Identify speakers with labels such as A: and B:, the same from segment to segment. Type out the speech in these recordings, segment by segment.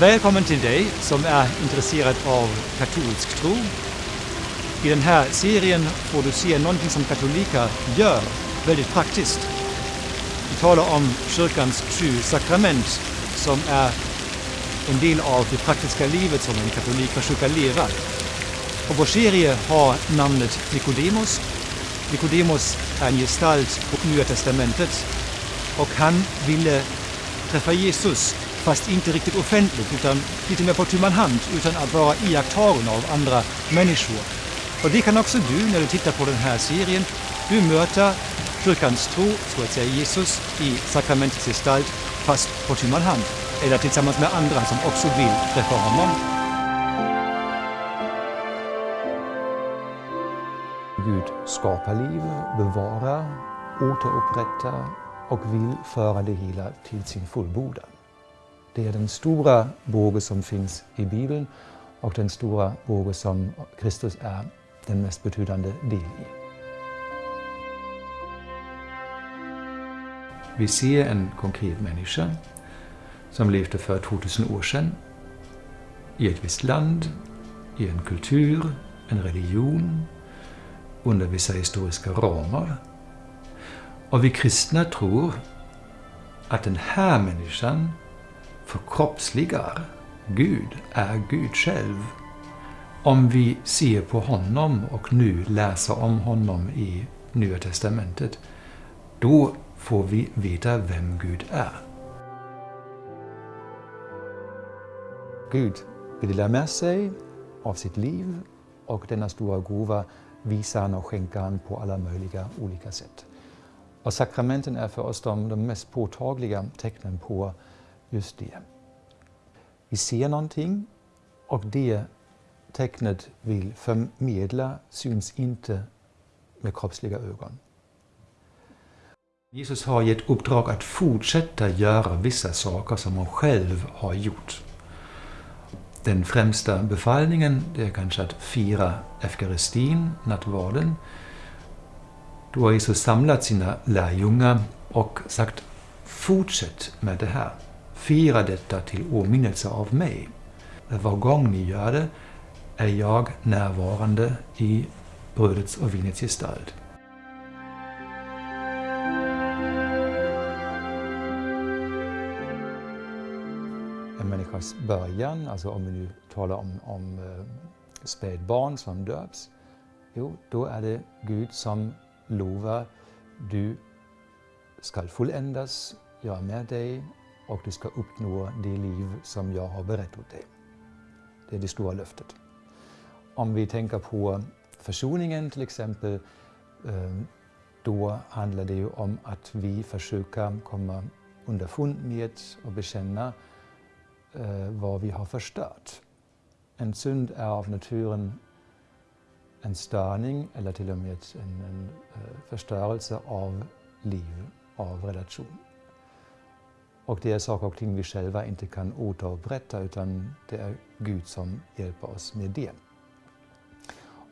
A: Välkommen till dig som är intresserad av katolsk tro. I den här serien får du se någonting som katoliker gör väldigt praktiskt. Vi talar om kyrkans sju sakrament som är en del av det praktiska livet som en katolik försöker leva. Och vår serie har namnet Nikodemos. Nikodemos är en gestalt på Nya Testamentet och han ville träffa Jesus fast inte riktigt offentligt utan lite mer på tu man hand utan att vara iakttagen av andra människor. Och det kan också du när du tittar på den här serien. Du möter kyrkans tro, så att säga Jesus, i sakramentets gestalt fast på tu man hand eller tillsammans med andra som också vill träffa honom.
B: Gud skapar liv, bevarar, återupprättar och vill föra det hela till sin fullbordan. Det är den stora båge som finns i Bibeln och den stora båge som Kristus är den mest betydande del i.
A: Vi ser en konkret människa som levde för 2000 år sedan i ett visst land, i en kultur, en religion, under vissa historiska ramar. Och vi kristna tror att den här människan förkroppsligar Gud, är Gud själv. Om vi ser på honom och nu läser om honom i Nya Testamentet, då får vi veta vem Gud är.
B: Gud vill dela med sig av sitt liv och denna stora gåva visar han och skänker han på alla möjliga olika sätt. Och sakramenten är för oss de, de mest påtagliga tecknen på just det. Vi ser någonting och det tecknet vill förmedla syns inte med kroppsliga ögon.
A: Jesus har gett uppdrag att fortsätta göra vissa saker som han själv har gjort. Den främsta befallningen det är kanske att fira eukaristin, nattvarden. Då har Jesus samlat sina lärjungar och sagt fortsätt med det här. Fira detta till åminnelse av mig. Var gång ni gör det är jag närvarande i brödets och vinets gestalt.
B: En människas början, alltså om vi nu talar om, om eh, spädbarn som döps, jo, då är det Gud som lovar, du skall fulländas, jag är med dig och du ska uppnå det liv som jag har berättat åt dig. Det är det stora löftet. Om vi tänker på försoningen till exempel, eh, då handlar det ju om att vi försöker komma underfund med och bekänna eh, vad vi har förstört. En synd är av naturen en störning eller till och med en, en eh, förstörelse av liv, av relation. Och det är saker och ting vi själva inte kan återupprätta utan det är Gud som hjälper oss med det.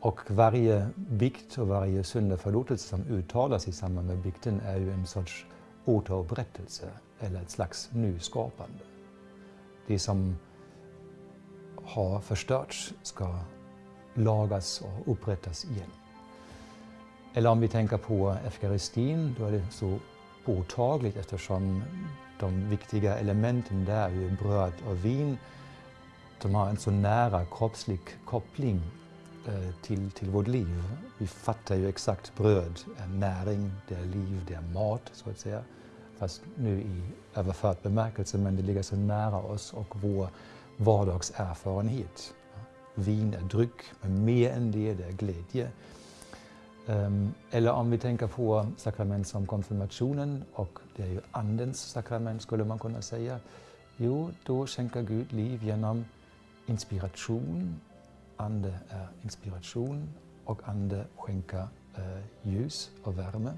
B: Och varje bikt och varje syndaförlåtelse som uttalas i samband med bikten är ju en sorts återupprättelse eller ett slags nyskapande. Det som har förstörts ska lagas och upprättas igen. Eller om vi tänker på eukaristin, då är det så påtagligt eftersom de viktiga elementen där är bröd och vin. De har en så nära kroppslig koppling eh, till, till vårt liv. Vi fattar ju exakt bröd är näring, det är liv, det är mat så att säga. Fast nu i överförd bemärkelse, men det ligger så nära oss och vår vardagserfarenhet. Vin är dryck, men mer än det, det är glädje. Ehm, eller om vi tänker på sakrament som konfirmationen, och det är ju Andens sakrament skulle man kunna säga. Jo, då skänker Gud liv genom inspiration. Ande är inspiration och Ande skänker eh, ljus och värme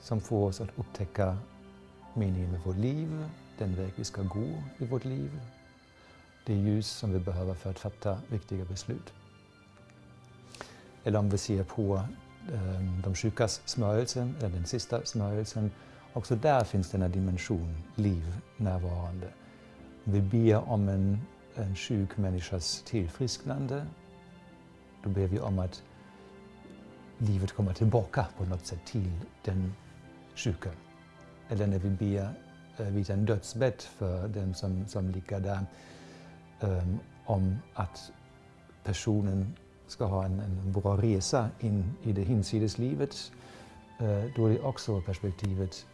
B: som får oss att upptäcka meningen med vårt liv, den väg vi ska gå i vårt liv, det ljus som vi behöver för att fatta viktiga beslut. Eller om vi ser på eh, de sjukas smörjelse, eller den sista smörjelsen, också där finns denna dimension liv närvarande. vi ber om en, en sjuk människas tillfrisknande, då ber vi om att livet kommer tillbaka på något sätt till den sjuka. Eller när vi ber eh, vid en dödsbädd för den som, som ligger där, um, om att personen ska ha en, en bra resa in i det hinsides livet, eh, då är det också perspektivet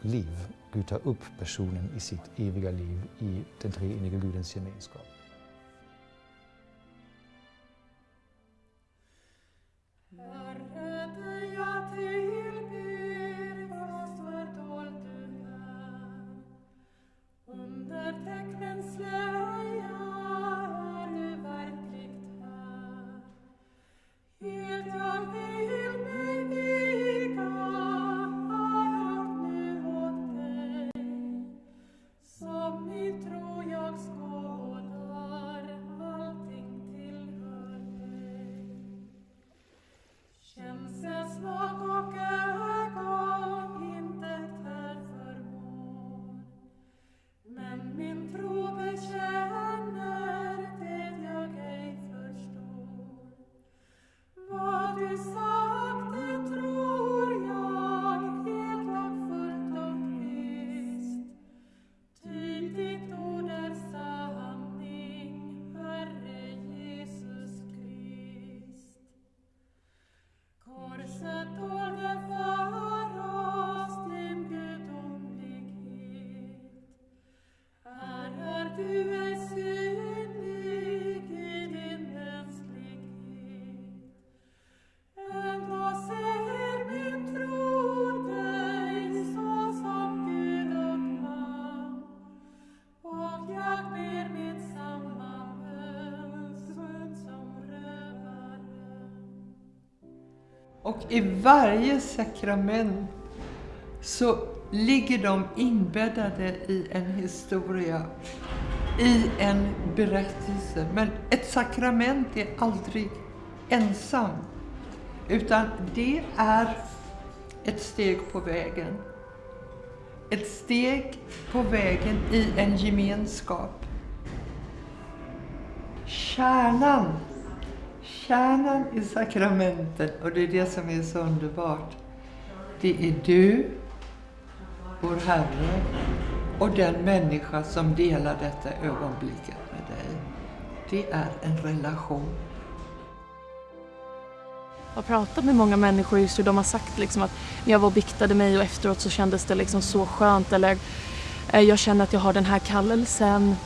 B: liv. Gud tar upp personen i sitt eviga liv i den treeniga Gudens gemenskap.
C: Och i varje sakrament så ligger de inbäddade i en historia, i en berättelse. Men ett sakrament är aldrig ensam, utan det är ett steg på vägen. Ett steg på vägen i en gemenskap. Kärnan kärnan i sakramenten, och det är det som är så underbart, det är du, vår Herre, och den människa som delar detta ögonblicket med dig. Det är en relation.
D: Jag har pratat med många människor just hur de har sagt liksom att när jag var och biktade mig och efteråt så kändes det liksom så skönt eller eh, jag känner att jag har den här kallelsen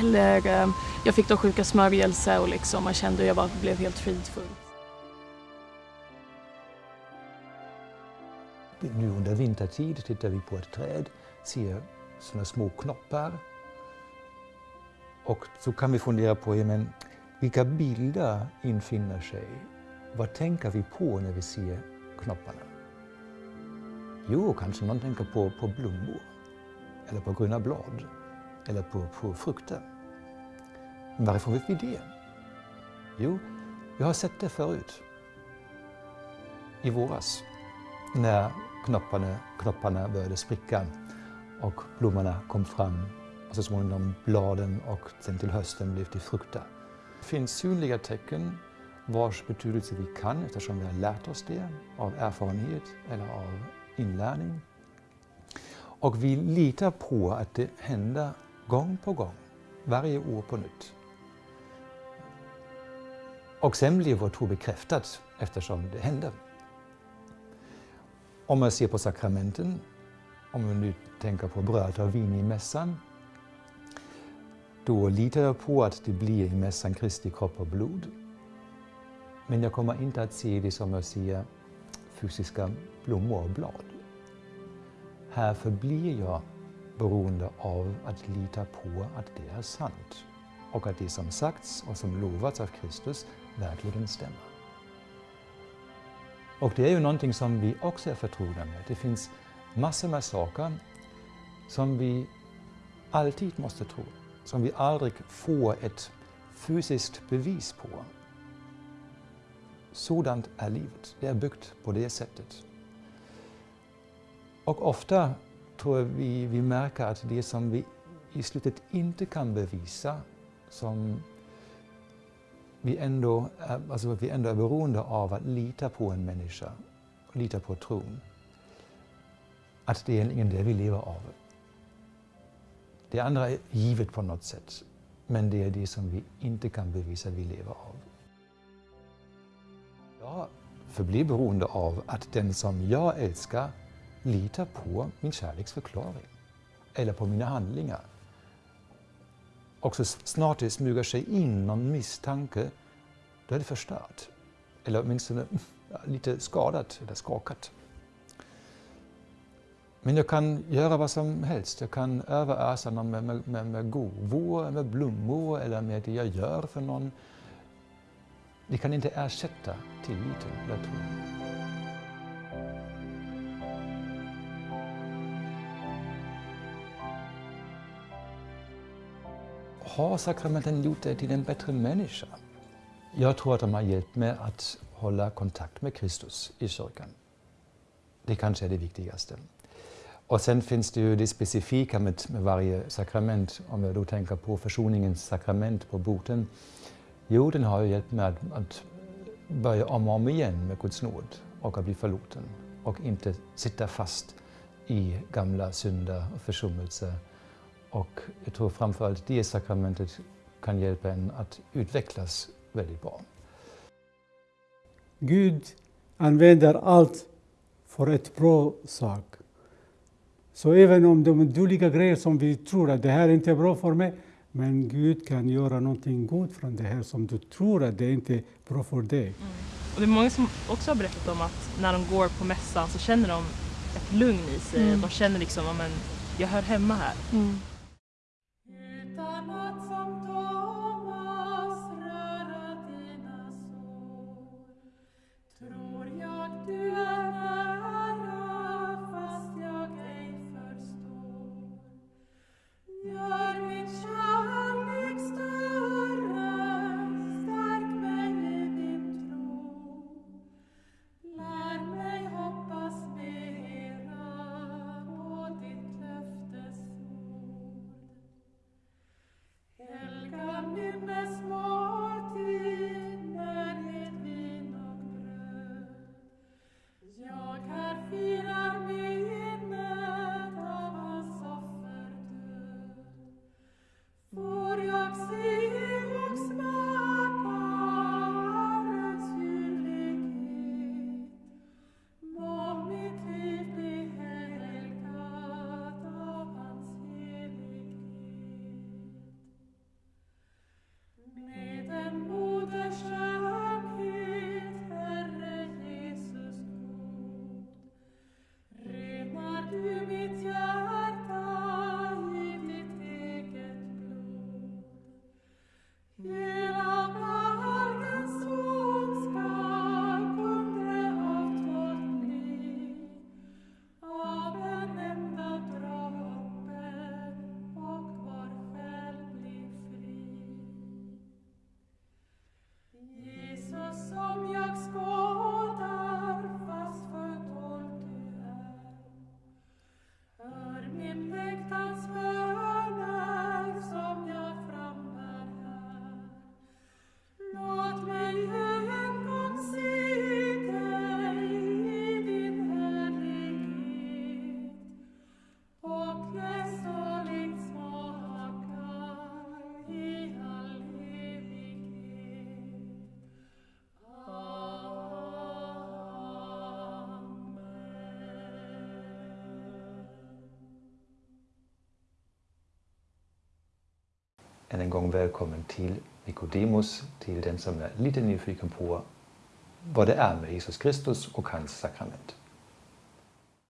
D: eller eh, jag fick då sjuka smörjelse och liksom, man kände att jag bara blev helt fridfull.
B: Nu under vintertid tittar vi på ett träd, ser sådana små knoppar. Och så kan vi fundera på ja, men, vilka bilder infinner sig. Vad tänker vi på när vi ser knopparna? Jo, kanske någon tänker på, på blommor, eller på gröna blad, eller på, på frukter. Varifrån vet vi det? Jo, vi har sett det förut. I våras, när knopparna, knopparna började spricka och blommorna kom fram och så småningom bladen och sen till hösten blev det frukter. Det finns synliga tecken vars betydelse vi kan eftersom vi har lärt oss det av erfarenhet eller av inlärning. Och vi litar på att det händer gång på gång, varje år på nytt. Och sen blir vår tro bekräftad eftersom det händer. Om man ser på sakramenten, om vi nu tänker på bröd och vin i mässan, då litar jag på att det blir i mässan Kristi kropp och blod. Men jag kommer inte att se det som jag ser fysiska blommor och blad. Här förblir jag beroende av att lita på att det är sant och att det som sagts och som lovats av Kristus verkligen stämmer. Och det är ju någonting som vi också är förtrogna med. Det finns massor med saker som vi alltid måste tro, som vi aldrig får ett fysiskt bevis på. Sådant är livet. Det är byggt på det sättet. Och ofta tror jag vi, vi märker att det som vi
E: i slutet inte kan bevisa, som vi ändå, är, alltså vi ändå är beroende av att lita på en människa, lita på tron, att det är egentligen det vi lever av. Det andra är givet på något sätt, men det är det som vi inte kan bevisa att vi lever av. Jag förblir beroende av att den som jag älskar litar på min kärleksförklaring eller på mina handlingar. Och så snart det smyger sig in någon misstanke, då är det förstört. Eller åtminstone lite skadat eller skakat. Men jag kan göra vad som helst. Jag kan överösa någon med, med, med, med gåvor, med blommor eller med det jag gör för någon. Det kan inte ersätta tilliten eller tron. Har sakramenten gjort dig till en bättre människa? Jag tror att de har hjälpt mig att hålla kontakt med Kristus i kyrkan. Det kanske är det viktigaste. Och sen finns det ju det specifika med, med varje sakrament. Om jag då tänker på försoningens sakrament på boten. Jo, den har ju hjälpt mig att, att börja om och om igen med Guds nåd och att bli förlåten och inte sitta fast i gamla synder och försummelser. Och jag tror framförallt det sakramentet kan hjälpa en att utvecklas väldigt bra.
F: Gud använder allt för ett bra sak. Så även om de dåliga grejer som vi tror att det här är inte är bra för mig, men Gud kan göra någonting gott från det här som du tror att det inte är bra för dig. Mm.
G: Och det är många som också har berättat om att när de går på mässan så känner de ett lugn i sig. Mm. De känner liksom att jag hör hemma här. Mm.
E: not än en gång välkommen till Nikodemus, till den som är lite nyfiken på vad det är med Jesus Kristus och hans sakrament.